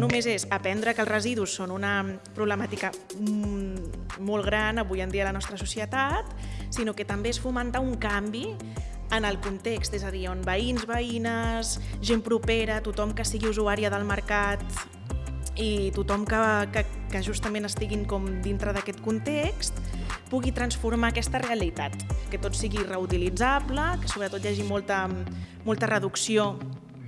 només és aprendre que els residus són una problemàtica mm, molt gran avui en dia a la nostra societat, sinó que també és fomentar un canvi en el context, és a dir, on veïns, veïnes, gent propera, tothom que sigui usuària del mercat i tothom que, que, que justament estiguin com dintre d'aquest context pugui transformar aquesta realitat, que tot sigui reutilitzable, que sobretot hi hagi molta, molta reducció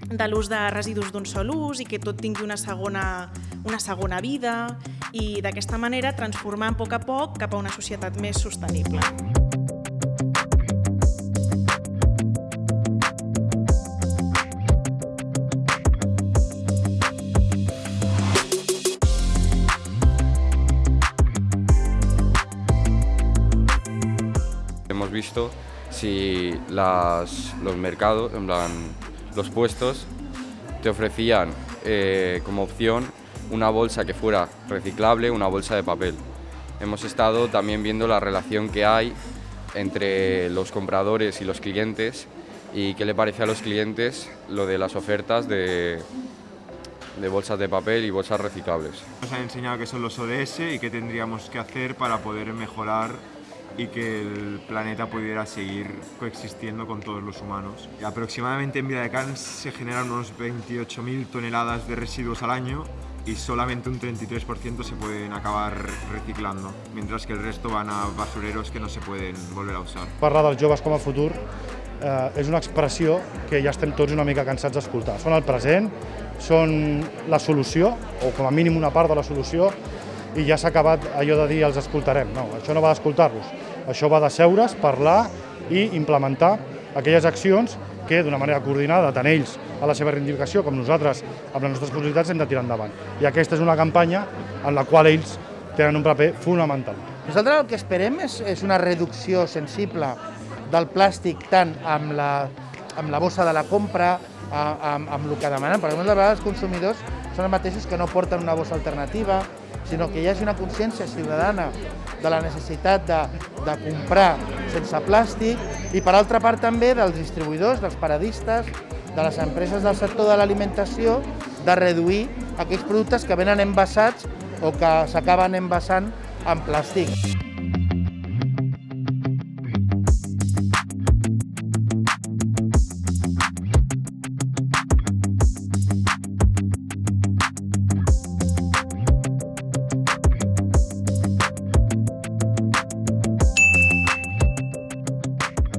de l'ús de residus d'un sol ús i que tot tingui una segona, una segona vida i d'aquesta manera transformar a poc a poc cap a una societat més sostenible. Hemos visto si las, los mercados, en plan, los puestos, te ofrecían eh, como opción una bolsa que fuera reciclable, una bolsa de papel. Hemos estado también viendo la relación que hay entre los compradores y los clientes y qué le parece a los clientes lo de las ofertas de, de bolsas de papel y bolsas reciclables. Nos han enseñado qué son los ODS y qué tendríamos que hacer para poder mejorar y que el planeta pudiera seguir coexistiendo con todos los humanos. Y aproximadamente en Viladecans se generan unos 28.000 toneladas de residuos al año y solamente un 33% se pueden acabar reciclando, mientras que el resto van a basureros que no se pueden volver a usar. Parlar dels joves com a futur eh, és una expressió que ja estem tots una mica cansats d'escoltar. Són el present, són la solució, o com a mínim una part de la solució, i ja s'ha acabat allò de dir els escoltarem. No, això no va d'escoltar-los, això va de seure's, parlar i implementar aquelles accions que d'una manera coordinada, tant ells a la seva reivindicació com nosaltres amb les nostres possibilitats hem de tirar endavant. I aquesta és una campanya en la qual ells tenen un paper fonamental. Nosaltres el que esperem és, és una reducció sensible del plàstic tant amb la, amb la bossa de la compra, amb, amb el que demanen, perquè moltes vegades els consumidors són els mateixos que no porten una bossa alternativa, sinó que hi hagi una consciència ciutadana de la necessitat de, de comprar sense plàstic i per altra part també dels distribuïdors, dels paradistes, de les empreses del sector de l'alimentació, de reduir aquells productes que venen envasats o que s'acaben envasant en plàstic.